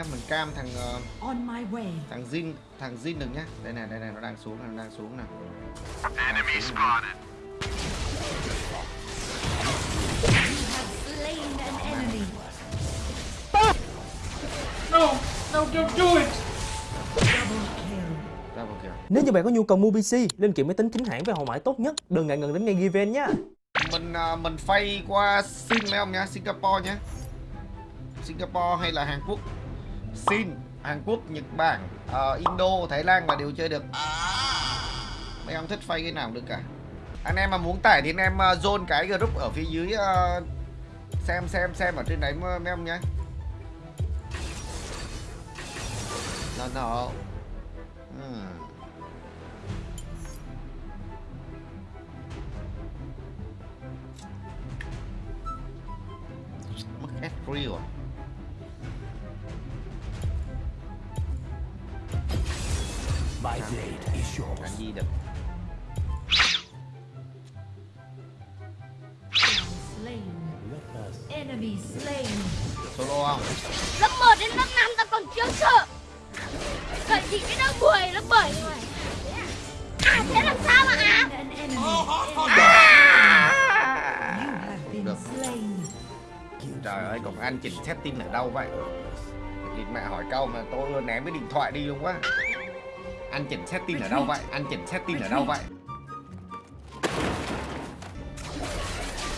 em mình cam thằng On my way. thằng Jin thằng Jin đừng nhá. Đây này đây này nó đang xuống này, nó đang xuống này Enemy spotted. No, no, don't do it. Nếu như bạn có nhu cầu mua PC, linh kiện máy tính chính hãng với hậu mãi tốt nhất, đừng ngại ngần đến ngay Given nhé. mình ờ, mình phay qua Sin mấy ông nhá Singapore nhá. Singapore hay là Hàn Quốc Sin Hàn Quốc Nhật Bản uh, Indo Thái Lan là đều chơi được. Mấy ông thích phay cái nào cũng được cả. Anh em mà muốn tải thì anh em uh, zone cái group ở phía dưới uh, xem xem xem ở trên đấy mấy ông nhé no no Hmm. Ừ. mất hết real rồi. Gì được. Slain. Enemy slain. solo không? Lớp 1 đến lớp 5 ta còn chưa sợ. Cận chị đến lớp 10, lớp 7 rồi. À thế làm sao mà à been Được. slain. trời ơi còn anh chỉnh setting ở đâu vậy? Địt mẹ hỏi câu mà tôi ném cái điện thoại đi luôn quá anh chỉnh setting ở đâu vậy? Anh chỉnh setting ở đâu vậy?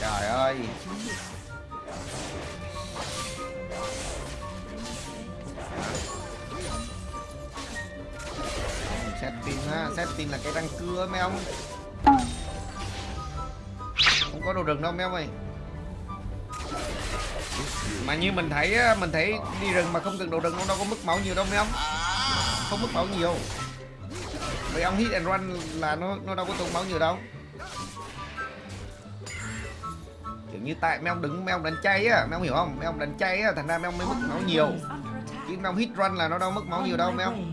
Trời ơi. Setting á setting là cái răng cưa mấy ông. Không có đồ rừng đâu mấy ông ơi. Mà như mình thấy mình thấy đi rừng mà không cần đồ rừng nó đâu có mất máu nhiều đâu mấy ông. Không mất máu nhiều mấy ông hit and run là nó nó đâu có tốn máu nhiều đâu. Kiểu như tại mấy ông đứng, mấy ông đánh chay á, mấy ông hiểu không? Mấy ông đánh chay á, thành ra mấy ông mới mất máu nhiều. Chứ mấy ông hit run là nó đâu mất máu nhiều đâu, mấy ông.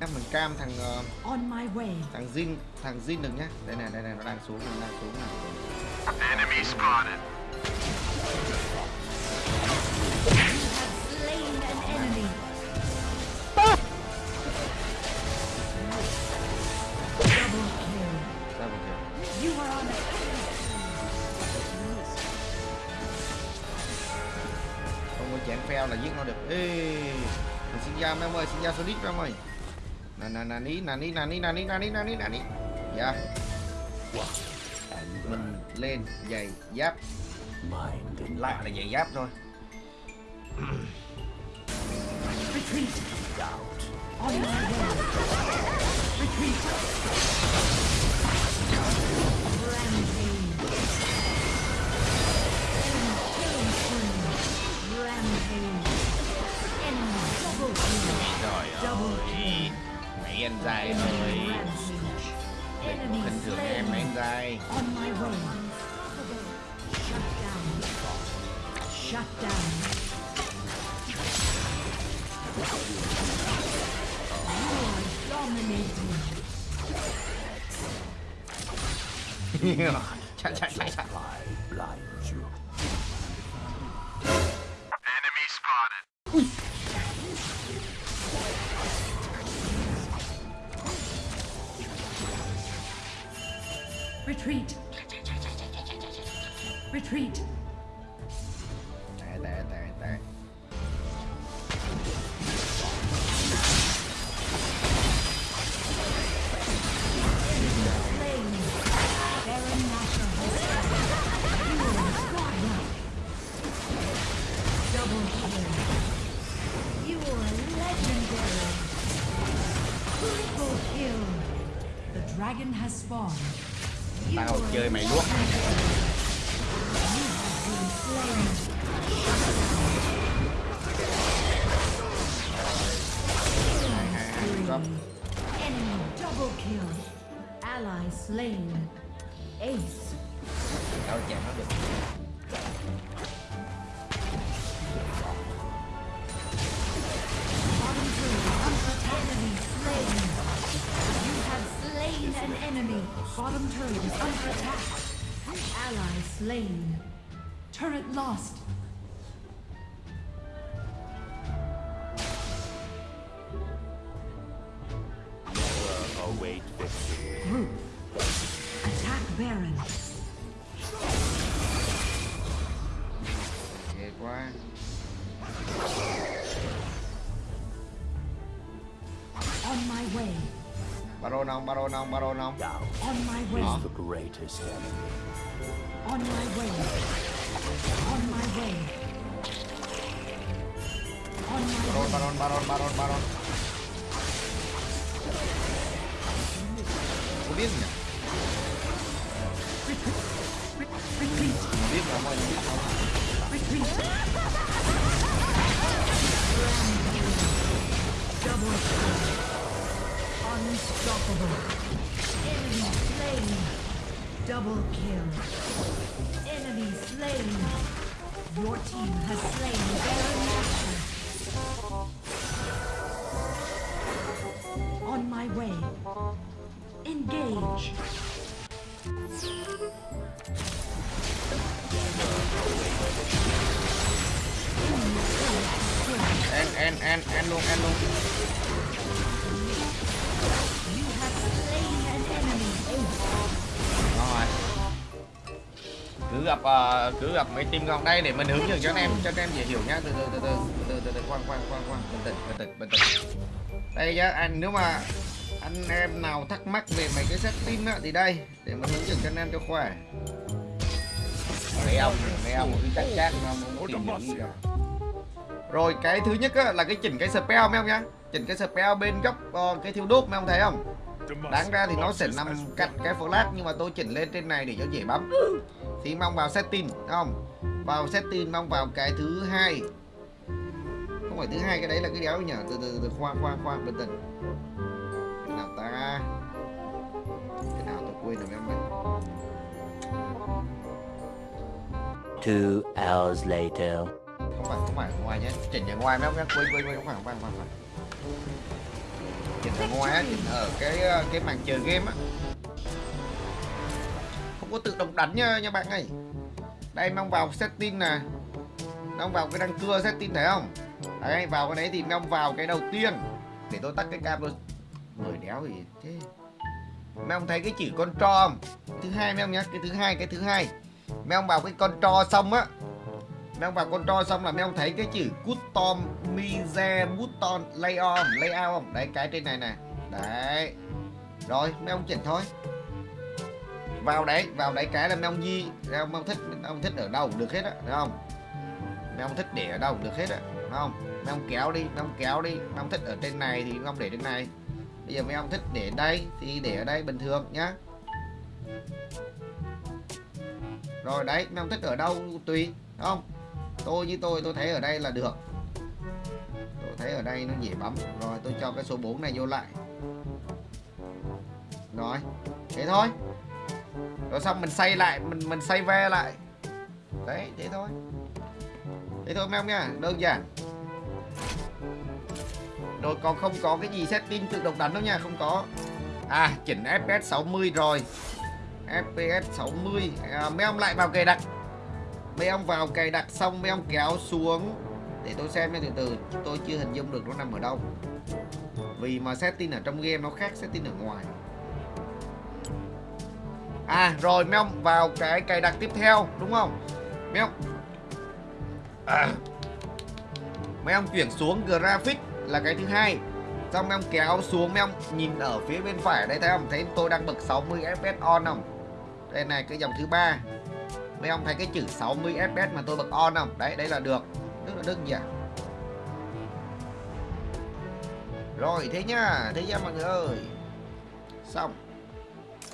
em mình cam thằng On my way. thằng Jin thằng Jin đừng nhá. Đây này đây này nó đang xuống nó đang xuống này Enemy spotted. Không có chén phèo là giết nó được. Ê xin ra mấy ông ơi xin ra solid mấy ông ơi nè nè nè ní nè ní nè ní nè ní nè ní nè ní nè ní dạ mình lên giày giáp mind and lạ là giày giáp thôi retreat. doubt. die. On my way. Shut down. Shut down. You are dominating. yeah. Cha cha cha cha. Retreat. Retreat. Tao chơi mày luôn Ally slain. Ace. tao chạm nó được Bottom turret is under attack. Ally slain. Turret lost. Await victory. Group. Attack Baron. ghê quá baron không baron không baron không Doubt On my way. is the greatest enemy. On my way. On my way. On my baron way. baron baron baron baron có biết nhỉ Retreat. biết Your team has slain Baron Nashor. On my way. Engage. And and and and long and long. Gặp ờ, cứ gặp mấy team ngon đây để mình hướng dẫn cho anh em cho anh em dễ hiểu nhá. Từ từ từ từ từ từ từ khoan khoan khoan khoan bình tĩnh bình tĩnh bình tĩnh. Đây nhá anh nếu mà anh em nào thắc mắc về mấy cái setting á thì đây để mình hướng dẫn cho anh em cho khỏe. Mấy ông mấy ông cứ chắc chắc mà tìm hiểu cả. Rồi cái thứ nhất á, là cái chỉnh cái spell mấy ông nhá. Chỉnh cái spell bên góc ờ, cái thiếu đốt mấy ông thấy không? Đáng ra thì nó sẽ nằm cạnh cái flash nhưng mà tôi chỉnh lên trên này để cho dễ bấm thì mong vào setting thấy không? Vào setting mong vào cái thứ hai. Không phải thứ hai cái đấy là cái đéo nhỉ? Từ từ từ khoan khoan khoan bình cái nào ta? Cái nào tôi quên rồi ông ơi Two hours later. không phải không phải ngoài nhé. Chỉnh ở ngoài mấy ông nhé. Quên quên quên không phải không phải không phải, chỉnh ở ngoài á chỉnh ở cái ờ, cái màn chờ game á có tự động đánh nha nha bạn ơi. Đây, mong vào setting nè. Mong vào cái răng cưa setting thấy không? Đấy, vào cái đấy thì mong vào cái đầu tiên để tôi tắt cái cam tôi người đéo gì thế? Mấy ông thấy cái chữ con tro không? Thứ hai mấy ông nhá, cái thứ hai, cái thứ hai. Mấy ông vào cái con tro xong á. Mấy ông vào con tro xong là mấy ông thấy cái chữ custom mize button layout layout không? Đấy, cái trên này nè. Đấy. Rồi mấy ông chỉnh thôi vào đấy vào đấy cái là mấy ông di mấy ông, mấy ông thích mấy ông thích ở đâu cũng được hết á thấy không? Mấy ông thích để ở đâu cũng được hết á thấy không? Mấy ông kéo đi mấy ông kéo đi mấy ông thích ở trên này thì mấy ông để trên này. Bây giờ mấy ông thích để đây thì để ở đây bình thường nhá. Rồi đấy mấy ông thích ở đâu tùy đúng không? Tôi như tôi tôi thấy ở đây là được. Tôi thấy ở đây nó dễ bấm. Rồi tôi cho cái số 4 này vô lại. Rồi thế thôi rồi xong mình xây lại mình mình xây ve lại. Đấy thế thôi. Thế thôi mấy nha đơn giản. Rồi còn không có cái gì setting tự động đánh đâu nha không có. À chỉnh fps 60 rồi. Fps 60 à, mấy ông lại vào cài đặt. Mấy ông vào cài đặt xong mấy ông kéo xuống. Để tôi xem nha từ từ. Tôi chưa hình dung được nó nằm ở đâu. Vì mà setting ở trong game nó khác setting ở ngoài. À rồi mấy ông vào cái cài đặt tiếp theo đúng không? Mấy ông à. Mấy ông chuyển xuống graphic là cái thứ hai Xong mấy ông kéo xuống mấy ông nhìn ở phía bên phải đây thấy không? Thấy tôi đang bật 60 fps on không? Đây này cái dòng thứ ba Mấy ông thấy cái chữ 60 fps mà tôi bật on không? Đấy, đấy là được Rất là đơn giản Rồi thế nhá Thế nhá mọi người ơi Xong